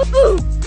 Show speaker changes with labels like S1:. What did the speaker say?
S1: Woohoo!